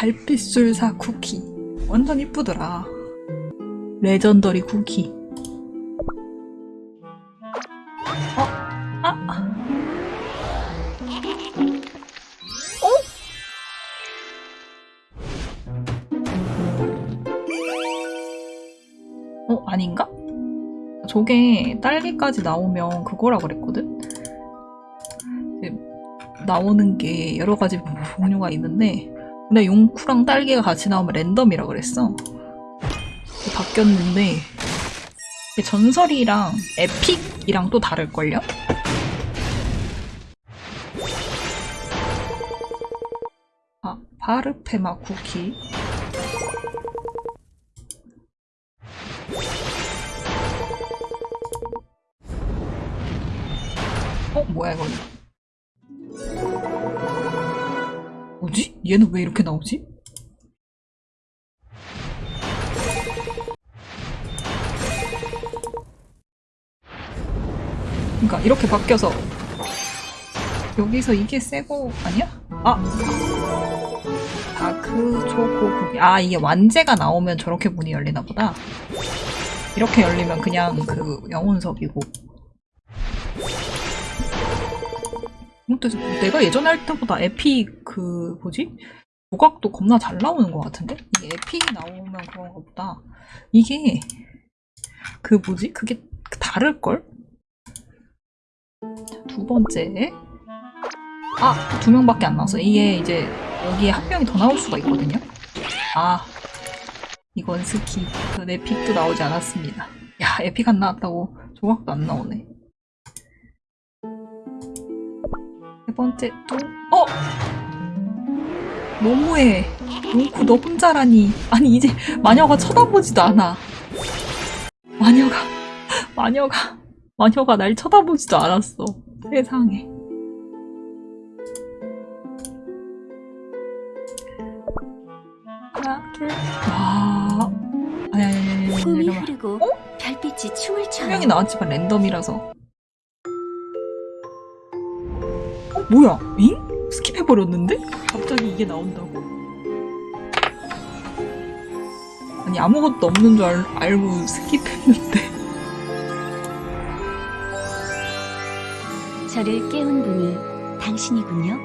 달빛술사 쿠키 완전 이쁘더라 레전더리 쿠키 어? 아? 어? 어? 아닌가? 저게 딸기까지 나오면 그거라 그랬거든? 나오는 게 여러 가지 종류가 있는데 근데 용쿠랑 딸기가 같이 나오면 랜덤이라 그랬어. 바뀌었는데 전설이랑 에픽이랑 또 다를걸요? 아, 바르페마 쿠키. 어, 뭐야, 이건. 뭐지? 얘는 왜 이렇게 나오지? 그러니까 이렇게 바뀌어서 여기서 이게 새거 아니야? 아! 다크 초코 쿠키 아 이게 완제가 나오면 저렇게 문이 열리나 보다 이렇게 열리면 그냥 그 영혼석이고 근데 내가 예전에 할 때보다 에픽 그 뭐지? 조각도 겁나 잘 나오는 것 같은데? 이게 에픽이 나오면 그런가 보다 이게 그 뭐지? 그게 다를걸? 자, 두 번째 아! 두 명밖에 안 나왔어 이게 이제 여기에 한 명이 더 나올 수가 있거든요 아 이건 스키 전 에픽도 나오지 않았습니다 야 에픽 안 나왔다고 조각도 안 나오네 세 번째 또? 어! 너무해. 용쿠 너 혼자라니. 아니 이제 마녀가 쳐다보지도 않아. 마녀가 마녀가 마녀가 날 쳐다보지도 않았어. 세상에. 하나 둘와 아니 아니 아니 아니 숨이 잠깐만 흐르고 별빛이 춤을 한 춰요. 명이 나왔지만 랜덤이라서 뭐야 잉? 스킵해버렸는데? 갑자기 이게 나온다고? 아니 아무것도 없는 줄 알, 알고 스킵했는데 저를 깨운 분이 당신이군요.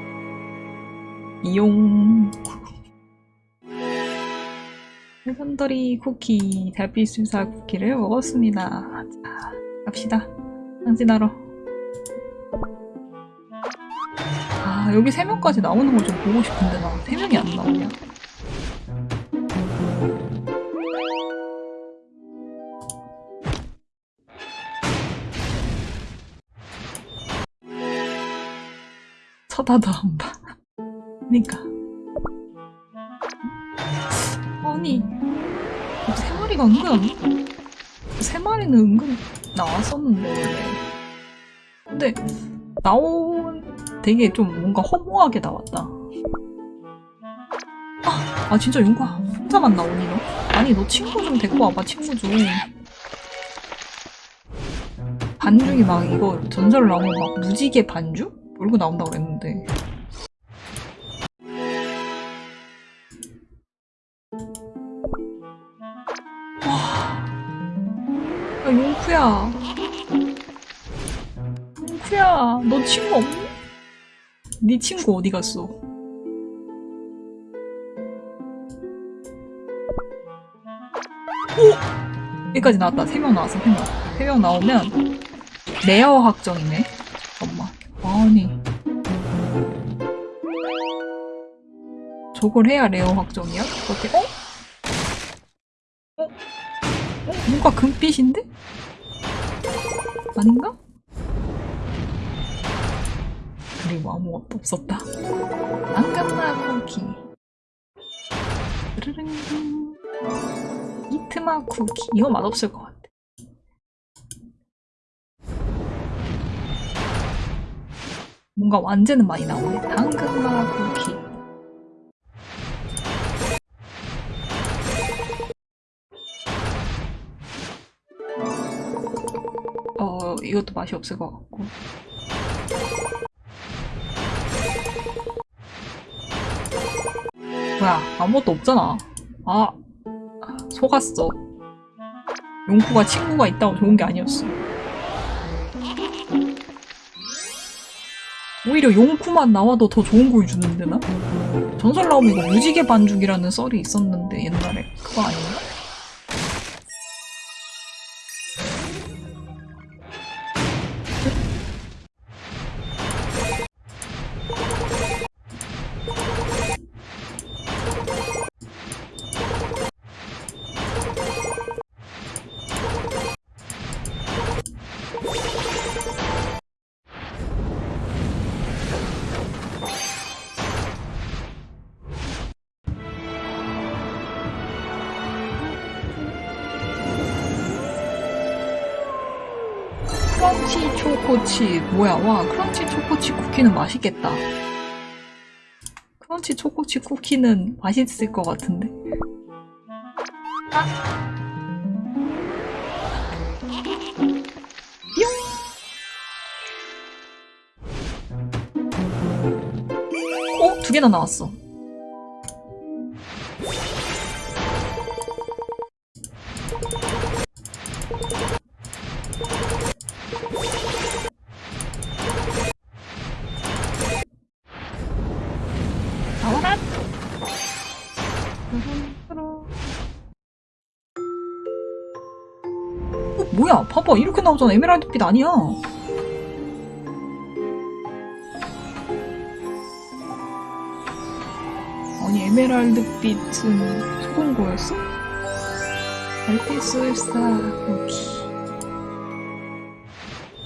이용 해산더리 쿠키 달빛술사 쿠키를 먹었습니다 자 갑시다 상진하러 아 여기 세 명까지 나오는 거좀 보고 싶은데 나세 명이 안 나오냐 쳐다도 안 봐. 그니까. 아니, 세 마리가 은근, 세 마리는 은근 나왔었는데. 근데, 나온, 되게 좀 뭔가 허무하게 나왔다. 아, 아 진짜 윤과 혼자만 나오니, 너? 아니, 너 친구 좀 데리고 와봐, 친구 좀. 반죽이 막 이거 전설 나오면 막 무지개 반죽? 몰고 나온다고 그랬는데. 와. 야, 용쿠야. 용쿠야, 너 친구 없니? 네 친구 어디 갔어? 오! 여기까지 나왔다. 세명 나왔어, 세 명. 세명 나오면 rare 확정이네. 잠깐만. 아니. 저걸 해야 rare 확정이야? 어떻게, 어? 어? 어? 뭔가 금빛인데? 아닌가? 그리고 아무것도 없었다. 안감마 쿠키. 이트마 쿠키. 이거 맛없을 것 같아. 뭔가 완제는 많이 나오네. 당근마 쿠키. 어, 이것도 맛이 없을 것 같고. 뭐야 아무것도 없잖아 아 속았어 용쿠가 친구가 있다고 좋은 게 아니었어 오히려 용쿠만 나와도 더 좋은 걸 주는데 나? 전설 나오면 이거 무지개 반죽이라는 썰이 있었는데 옛날에 그거 아닌가? 크런치 초코치 뭐야 와 크런치 초코치 쿠키는 맛있겠다 크런치 초코치 쿠키는 맛있을 것 같은데 아. 뿅! 어? 두 개나 나왔어 뭐야? 봐봐 이렇게 나오잖아. 에메랄드빛 아니야. 아니 에메랄드빛은 거였어? 알피술사 여기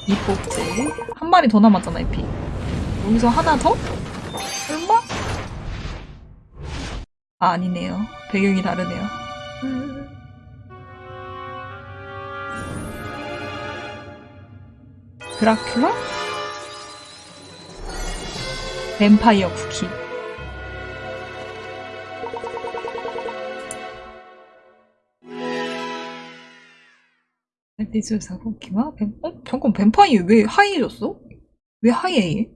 이. 뽑지 한 마리 더 남았잖아 에피 여기서 하나 더? 설마? 아 아니네요. 배경이 다르네요. 음. 드라큘라? 뱀파이어 쿠키 에피소드 쿠키와 뱀... 어? 잠깐 뱀파이어 왜 하이해졌어? 왜 하이해?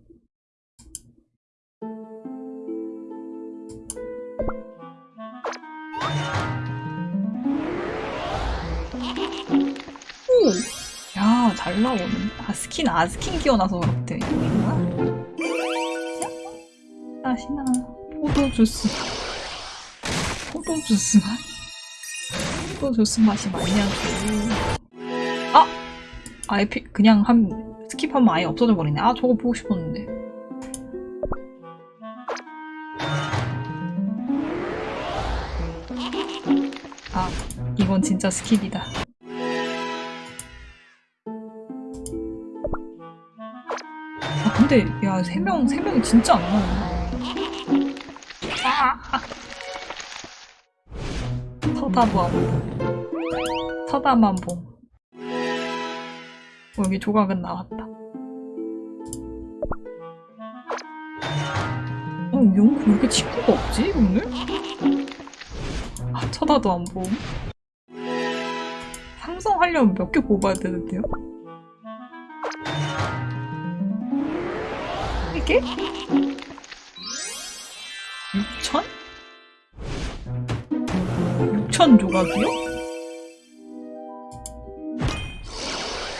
잘 나오는. 아, skip, 아, skip 켜놔서 그렇대. 이거야? 다시나. 포도주스. 포도주스 맛? 포도주스 맛이 많냐고. 아! 아, 에피, 그냥 한, skip하면 아예 없어져 버리네. 아, 저거 보고 싶었는데. 아, 이건 진짜 스킵이다. 근데 야세명세 명이 진짜 안 나온다. 아! 서다보암 서다만봄 어, 여기 조각은 나왔다. 어 용구 왜 이렇게 친구가 없지 오늘? 아 쳐다도 안 봄. 상성하려면 몇 개 뽑아야 되는데요? 이게? 6천? 6천 조각이요?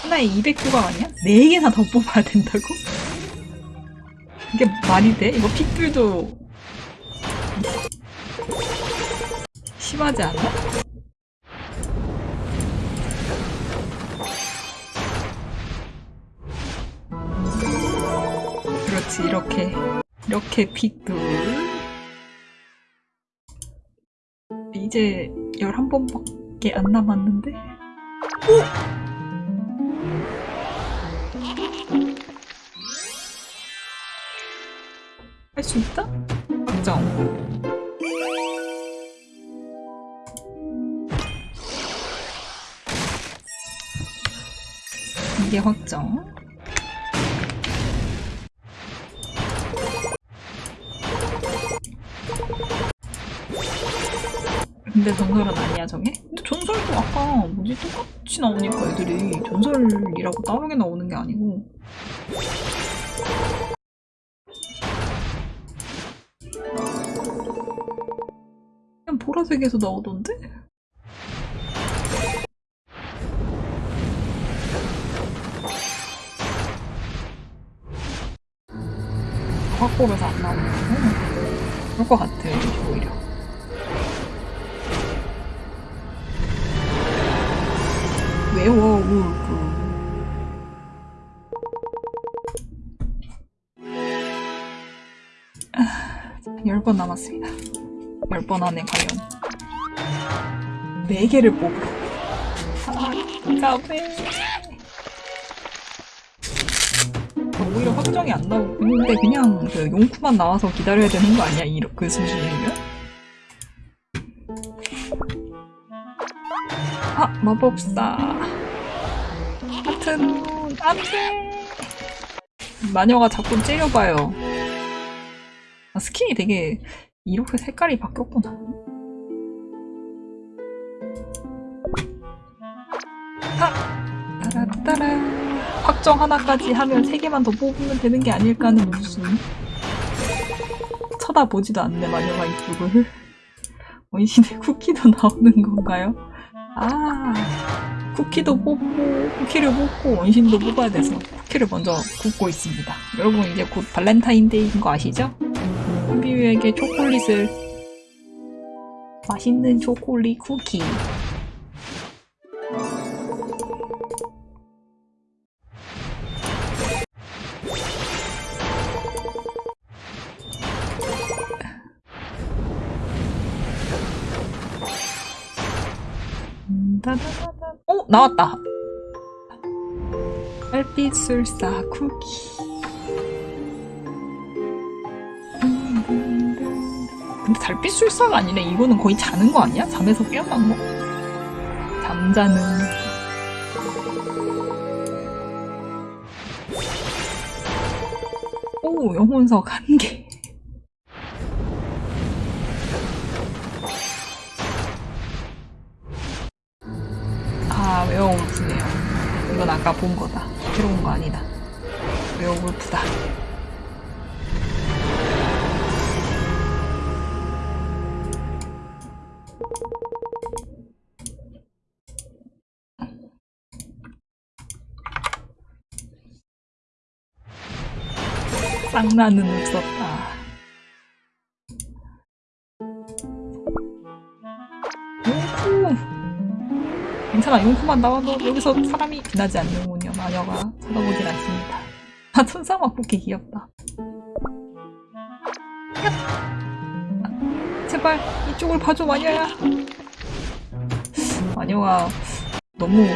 하나에 200조각 아니야? 4개나 더 뽑아야 된다고? 이게 말이 돼? 이거 핏불도 심하지 않아? 그렇지 이렇게 이렇게 핏불 이제 11번밖에 안 남았는데? 할 수 있다? 확정. 이게 확정 근데 전설은 아니야 저게? 근데 전설도 아까 뭐지 똑같이 나오니까 애들이 전설이라고 다르게 나오는 게 아니고 보라색에서 나오던데? 확보에서 안 나오는 거 그럴 것 같아요, 외워, 울프. 열번 남았습니다. 열번 안에 과연 네 개를 뽑으러. 아, 까베. 오히려 확정이 안 나오고 근데 그냥 그 용쿠만 나와서 기다려야 되는 거 아니야? 이그 수준이면? 아 마법사 하트는 안돼. 마녀가 자꾸 째려봐요. 아, 스킨이 되게 이렇게 색깔이 바뀌었구나. 하! 따라따라. 확정 하나까지 하면 세 개만 더 뽑으면 되는 게 아닐까 하는 무슨 쳐다보지도 않네 마녀가 이쪽을. 원신의 쿠키도 나오는 건가요? 아 쿠키도 뽑고 쿠키를 뽑고 원신도 뽑아야 돼서 쿠키를 먼저 굽고 있습니다 여러분 이제 곧 발렌타인데이인 거 아시죠? 한비유에게 초콜릿을 맛있는 초콜릿 쿠키 나왔다. 달빛술사 쿠키. 근데 달빛술사가 아니네. 이거는 거의 자는 거 아니야? 잠에서 깨어난 거? 잠자는. 오 영혼석 한 개. 쌍나는 없었다. 용쿠! 괜찮아 용쿠만 나와도 여기서 사람이 빛나지 않는군요 마녀가 쳐다보질 않습니다 아 천사막 쿠키 귀엽다 야! 아, 제발 이쪽을 봐줘 마녀야 마녀가 너무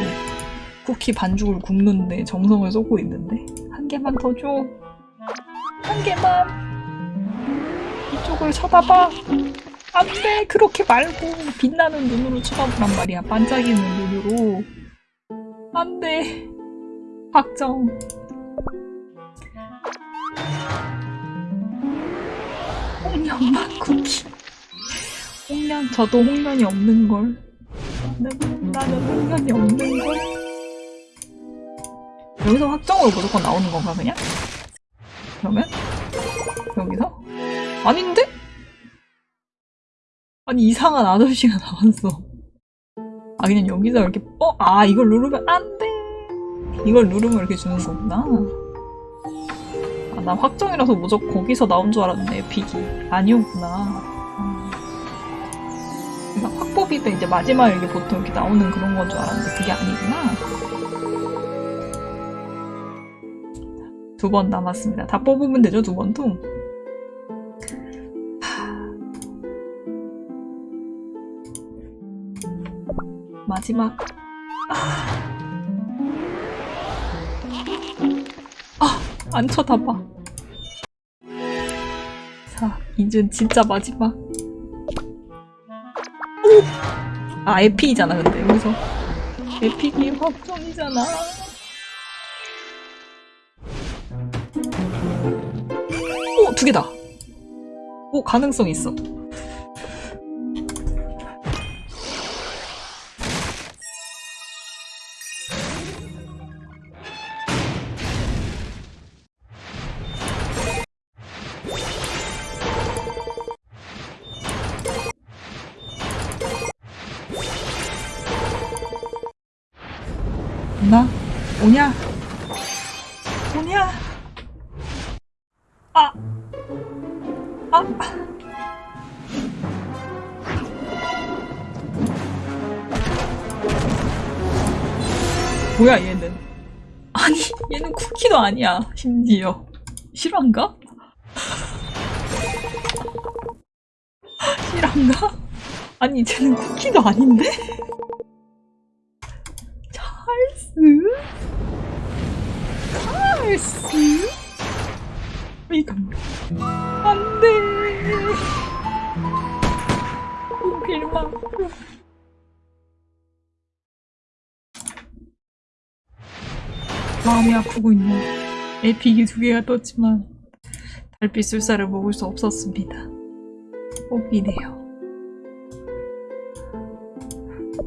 쿠키 반죽을 굽는데 정성을 쏟고 있는데 한 개만 더 줘 한 개만. 이쪽을 쳐다봐. 안돼. 그렇게 말고 빛나는 눈으로 쳐다보란 말이야. 반짝이는 눈으로. 안돼. 확정. 홍련맛 쿠키. 홍련 저도 홍련이 없는걸. 나는, 나는 홍련이 없는걸. 여기서 확정으로 무조건 나오는 건가 그냥? 그러면? 여기서? 아닌데? 아니 이상한 아저씨가 나왔어. 아 그냥 여기서 이렇게 어? 아 이걸 누르면 안 돼. 이걸 누르면 이렇게 주는 거구나. 아, 나 확정이라서 무조건 거기서 나온 줄 알았네 픽이 아니었구나. 음. 확보비 때 이제 마지막에 이렇게 보통 이렇게 나오는 그런 건 줄 알았는데 그게 아니구나. 두 번 남았습니다. 다 뽑으면 되죠 두 번도. 마지막. 아, 안 쳐다봐. 자 이제 진짜 마지막. 오! 아 에픽이잖아 근데. 여기서. 에픽이 확정이잖아 개다. 오 가능성 있어 뭐야 얘는? 아니 얘는 쿠키도 아니야 심지어 실화인가? 실화인가? 아니 쟤는 쿠키도 아닌데? 찰스? 찰스? 이건 안돼 필마 마음이 아프고 있는 에픽이 두 개가 떴지만 달빛 술사를 먹을 수 없었습니다. 뽑기네요.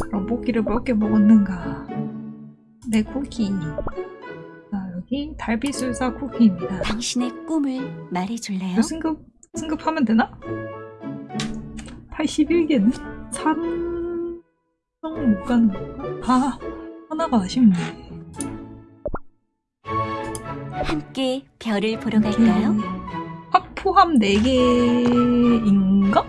그럼 뽑기를 몇 개 먹었는가? 내 쿠키. 자, 여기 달빛 술사 쿠키입니다. 당신의 꿈을 말해줄래요? 승급, 승급하면 되나? 81개는? 3... 못 가는 건가? 아, 하나가 아쉽네. 함께 별을 보러 갈까요? 확 포함 4개인가?